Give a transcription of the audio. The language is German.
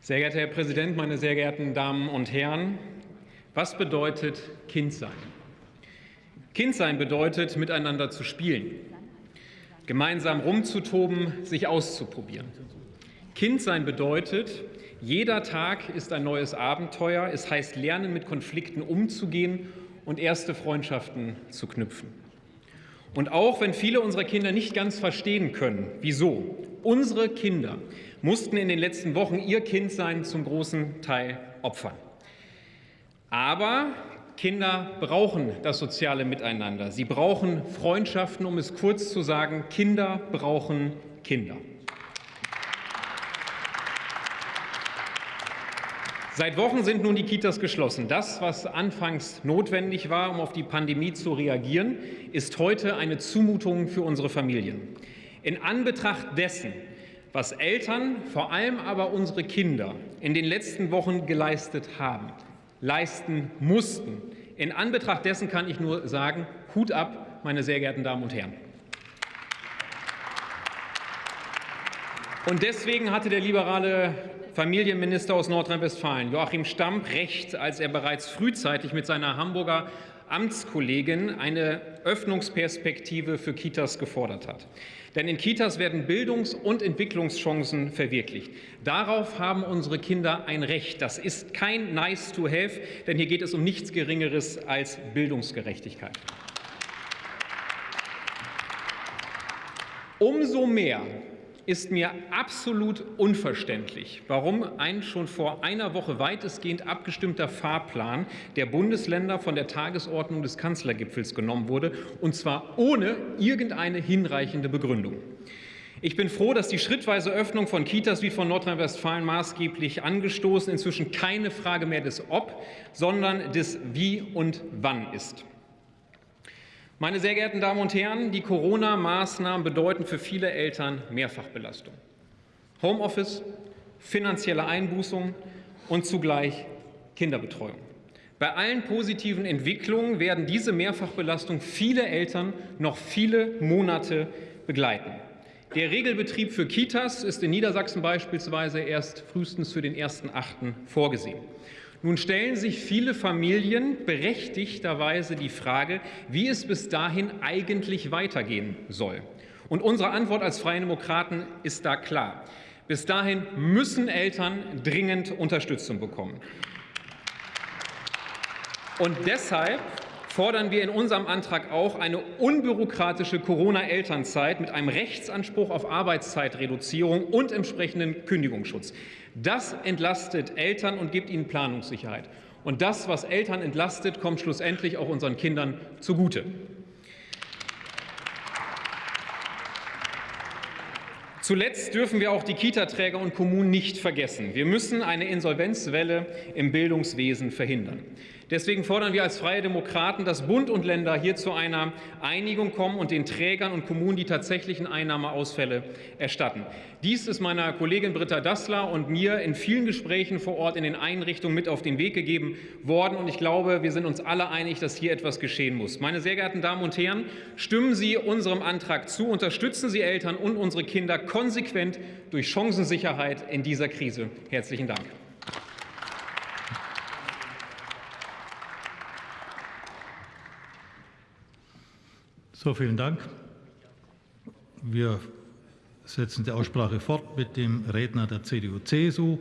Sehr geehrter Herr Präsident, meine sehr geehrten Damen und Herren! Was bedeutet Kindsein? Kindsein bedeutet, miteinander zu spielen, gemeinsam rumzutoben, sich auszuprobieren. Kindsein bedeutet, jeder Tag ist ein neues Abenteuer. Es heißt lernen, mit Konflikten umzugehen und erste Freundschaften zu knüpfen. Und auch wenn viele unserer Kinder nicht ganz verstehen können, wieso, unsere Kinder mussten in den letzten Wochen ihr Kindsein zum großen Teil opfern. Aber Kinder brauchen das soziale Miteinander. Sie brauchen Freundschaften, um es kurz zu sagen. Kinder brauchen Kinder. Seit Wochen sind nun die Kitas geschlossen. Das, was anfangs notwendig war, um auf die Pandemie zu reagieren, ist heute eine Zumutung für unsere Familien. In Anbetracht dessen, was Eltern, vor allem aber unsere Kinder in den letzten Wochen geleistet haben, leisten mussten, in Anbetracht dessen kann ich nur sagen, Hut ab, meine sehr geehrten Damen und Herren. Und deswegen hatte der liberale Familienminister aus Nordrhein-Westfalen, Joachim Stamp, recht, als er bereits frühzeitig mit seiner Hamburger Amtskollegin eine Öffnungsperspektive für Kitas gefordert hat. Denn in Kitas werden Bildungs- und Entwicklungschancen verwirklicht. Darauf haben unsere Kinder ein Recht. Das ist kein Nice to have, denn hier geht es um nichts Geringeres als Bildungsgerechtigkeit. Umso mehr ist mir absolut unverständlich, warum ein schon vor einer Woche weitestgehend abgestimmter Fahrplan der Bundesländer von der Tagesordnung des Kanzlergipfels genommen wurde, und zwar ohne irgendeine hinreichende Begründung. Ich bin froh, dass die schrittweise Öffnung von Kitas wie von Nordrhein-Westfalen maßgeblich angestoßen inzwischen keine Frage mehr des Ob, sondern des Wie und Wann ist. Meine sehr geehrten Damen und Herren, die Corona-Maßnahmen bedeuten für viele Eltern Mehrfachbelastung. Homeoffice, finanzielle Einbußung und zugleich Kinderbetreuung. Bei allen positiven Entwicklungen werden diese Mehrfachbelastung viele Eltern noch viele Monate begleiten. Der Regelbetrieb für Kitas ist in Niedersachsen beispielsweise erst frühestens für den 1.8. vorgesehen. Nun stellen sich viele Familien berechtigterweise die Frage, wie es bis dahin eigentlich weitergehen soll. Und unsere Antwort als Freie Demokraten ist da klar. Bis dahin müssen Eltern dringend Unterstützung bekommen. Und deshalb fordern wir in unserem Antrag auch eine unbürokratische Corona-Elternzeit mit einem Rechtsanspruch auf Arbeitszeitreduzierung und entsprechenden Kündigungsschutz. Das entlastet Eltern und gibt ihnen Planungssicherheit. Und das, was Eltern entlastet, kommt schlussendlich auch unseren Kindern zugute. Zuletzt dürfen wir auch die Kitaträger und Kommunen nicht vergessen. Wir müssen eine Insolvenzwelle im Bildungswesen verhindern. Deswegen fordern wir als Freie Demokraten, dass Bund und Länder hier zu einer Einigung kommen und den Trägern und Kommunen die tatsächlichen Einnahmeausfälle erstatten. Dies ist meiner Kollegin Britta Dassler und mir in vielen Gesprächen vor Ort in den Einrichtungen mit auf den Weg gegeben worden. Und ich glaube, wir sind uns alle einig, dass hier etwas geschehen muss. Meine sehr geehrten Damen und Herren, stimmen Sie unserem Antrag zu, unterstützen Sie Eltern und unsere Kinder konsequent durch Chancensicherheit in dieser Krise. Herzlichen Dank. So, vielen Dank. Wir setzen die Aussprache fort mit dem Redner der CDU-CSU.